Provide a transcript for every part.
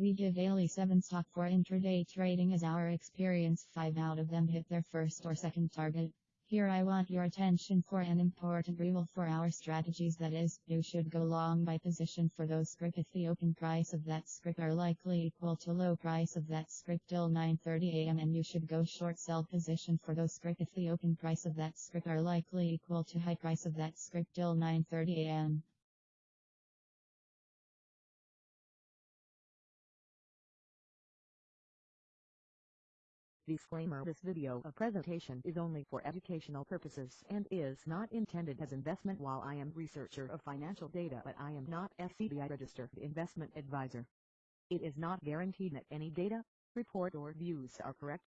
We give daily 7 stock for intraday trading as our experience. 5 out of them hit their first or second target. Here I want your attention for an important rule for our strategies. That is, you should go long by position for those script if the open price of that script are likely equal to low price of that script till 9.30 am and you should go short sell position for those script if the open price of that script are likely equal to high price of that script till 9.30 Disclaimer This video a presentation is only for educational purposes and is not intended as investment while I am researcher of financial data but I am not SEBI registered investment advisor. It is not guaranteed that any data, report or views are correct.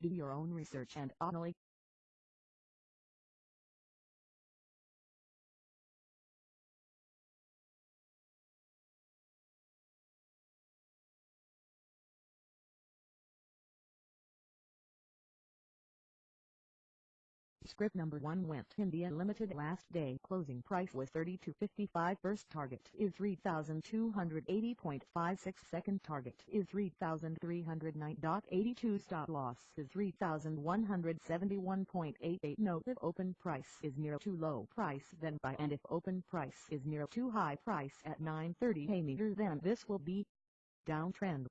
Do your own research and only Script number 1 Wendt India Limited last day. Closing price was 32.55 first target is 3280.56 second target is 3309.82 stop loss is 3171.88 note if open price is near too low price then buy. And if open price is near too high price at 930 a meter then this will be downtrend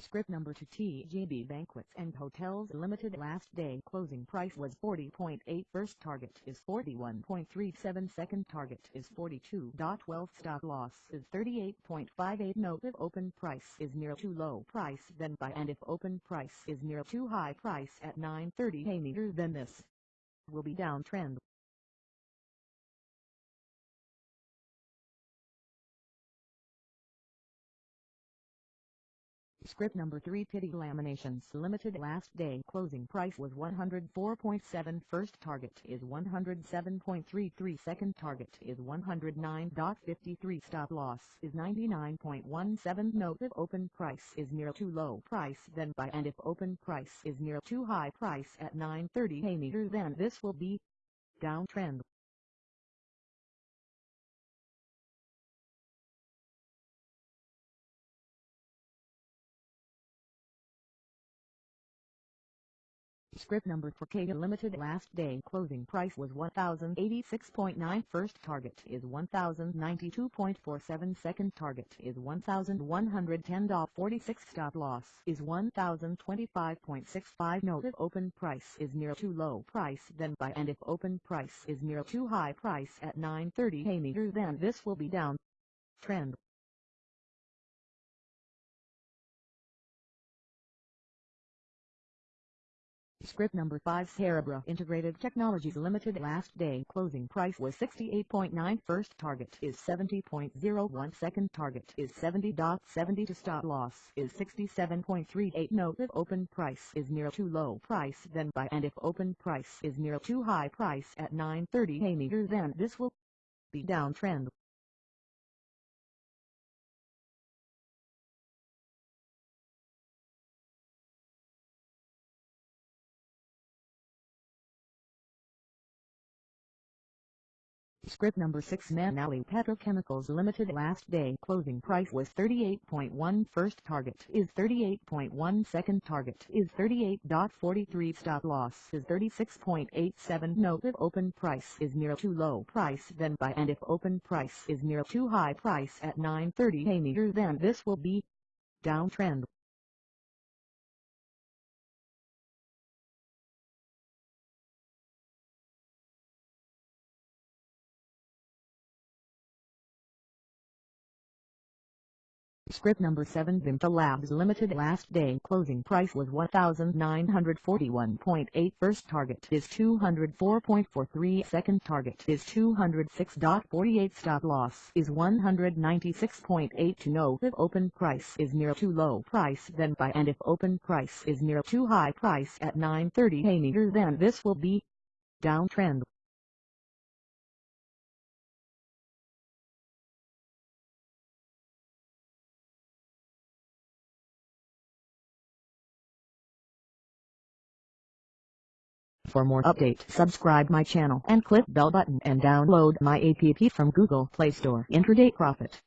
Script number 2 TGB Banquets and Hotels Limited. Last day closing price was 40.8 first target is 41.37 second target is 42.12 stop loss is 38.58 note if open price is near too low price then buy. And if open price is near too high price at 9.30 a meter then this will be downtrend Script number 3 Pitti Laminations Limited last day. Closing price was 104.7 first target is 107.33 second target is 109.53 stop loss is 99.17 note if open price is near too low price then buy and if open price is near too high price at 9.30 a meter then this will be downtrend Script number for Kata Limited. Last day closing price was 1086.9 first target is 1092.47 second target is 1110.46 stop loss is 1025.65 note if open price is near too low price then buy. And if open price is near too high price at 930 a meter then. This will be down. Trend Script number 5 Cerebra Integrated Technologies Limited last day. Closing price was 68.9 first target is 70.01 second target is 70.70 to stop loss is 67.38 note if open price is near too low price then buy and if open price is near too high price at 9.30 a meter then this will be downtrend Script number 6 Manali Petrochemicals Limited. Last day closing price was 38.1 first target is 38.1 second target is 38.43 stop loss is 36.87 note if open price is near too low price then buy. And if open price is near too high price at 9.30 a meter then this will be downtrend Script number 7 Vimta Labs Limited last day. Closing price was 1941.8 first target is 204.43 second target is 206.48 stop loss is 196.8 to know if open price is near too low price then buy. And if open price is near too high price at 930 a meter then. This will be downtrend For more update subscribe my channel and click bell button and download my app from Google Play Store. Intraday Profit